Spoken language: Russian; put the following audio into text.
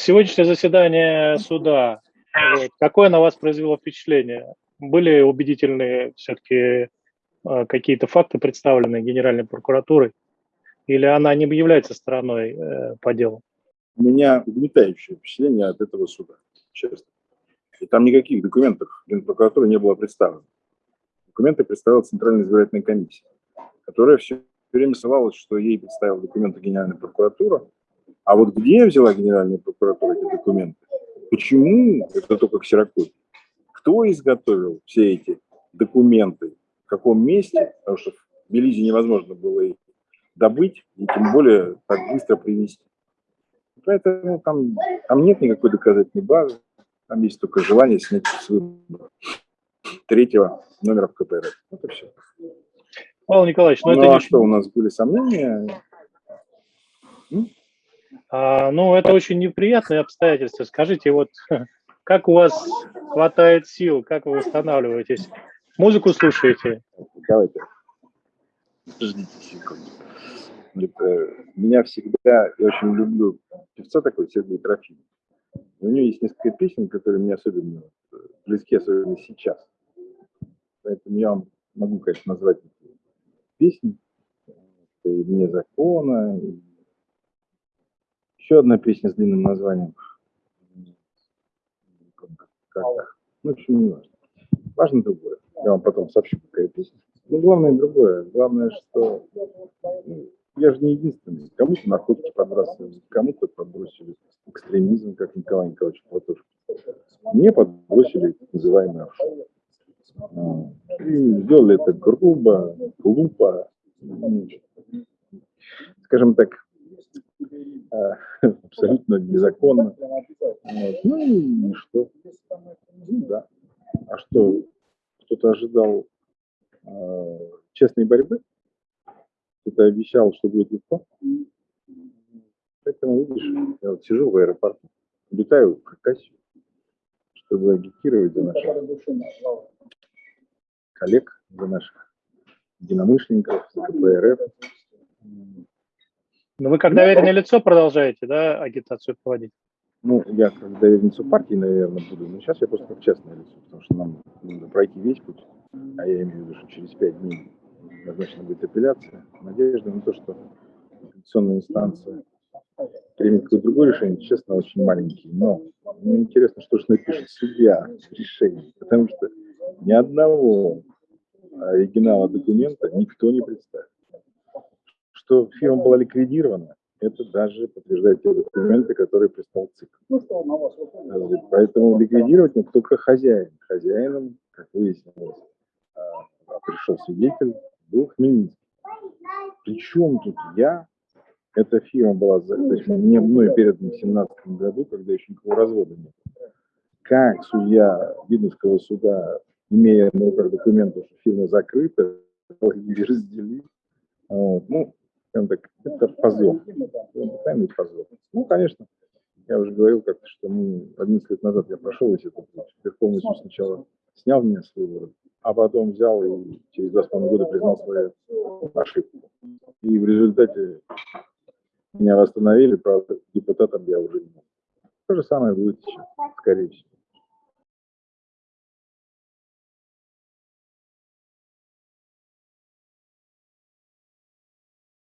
Сегодняшнее заседание суда, вот, какое на вас произвело впечатление? Были убедительные все-таки э, какие-то факты представлены Генеральной прокуратурой? Или она не является стороной э, по делу? У меня угнетающее впечатление от этого суда, честно. И там никаких документов Генпрокуратуры не было представлено. Документы представила Центральная избирательная комиссия, которая все время ссылалась, что ей представила документы Генеральная прокуратура, а вот где взяла Генеральная прокуратура эти документы? Почему это только ксерокопия? Кто изготовил все эти документы? В каком месте? Потому что в Белизе невозможно было их добыть и тем более так быстро привезти. Поэтому там, там нет никакой доказательной базы, там есть только желание снять с выбора третьего номера в КПР. Это все. Павел Николаевич, ну, ну это а не... что, у нас были сомнения? А, ну, это очень неприятные обстоятельства. Скажите, вот как у вас хватает сил, как вы восстанавливаетесь? Музыку слушаете? Давайте. Подождите секунду. Это, меня всегда, я очень люблю певца такой, Сергей Трофимов. У него есть несколько песен, которые мне особенно близки, особенно сейчас. Поэтому я вам могу, конечно, назвать песни. Это и «Вне закона», и еще одна песня с длинным названием. Как, ну, в общем, не важно. Важно другое. Я вам потом сообщу, какая песня. Но главное другое. Главное, что ну, я же не единственный. Кому-то наркотики подбрасывали, кому-то подбросили экстремизм, как Николай Николаевич Платошкин. Мне подбросили называемый офшор. И сделали это грубо, глупо, скажем так, абсолютно незаконно. Вот. Ну и что? Ну да. А что, кто-то ожидал э, честной борьбы? Кто-то обещал, что будет легко? Поэтому, видишь, я вот сижу в аэропорту, летаю в Хакасию, чтобы агитировать за наших коллег, за наших единомышленников, за КПРФ. Но вы как доверенное лицо продолжаете, да, агитацию проводить? Ну, я как доверенное лицо партии, наверное, буду, но сейчас я просто как частное лицо, потому что нам надо пройти весь путь, а я имею в виду, что через пять дней назначена будет апелляция. Надежда на то, что апелляционная инстанция примет какое-то другое решение, честно, очень маленький. Но мне интересно, что же напишет судья решение, потому что ни одного оригинала документа никто не представит что фирма была ликвидирована, это даже подтверждает те документы, которые прислал ЦИК. Поэтому ликвидировать мог только хозяин. Хозяином, как выяснилось, а, пришел свидетель, был Хмельницкий. Причем тут я, эта фирма была, то есть мне мной передана в 2017 году, когда еще никакого развода нет. Как судья Видновского суда, имея на руках документы, что фирма закрыта, их разделить, вот. Ну, скажем так, это позор. Тайный позор. Ну, конечно, я уже говорил как-то, что мы 11 лет назад я прошел весь этот путь. Верховный сначала снял меня с выбора, а потом взял и через два с половиной года признал свою ошибку. И в результате меня восстановили, правда, депутатом я уже не был. То же самое будет сейчас, скорее всего.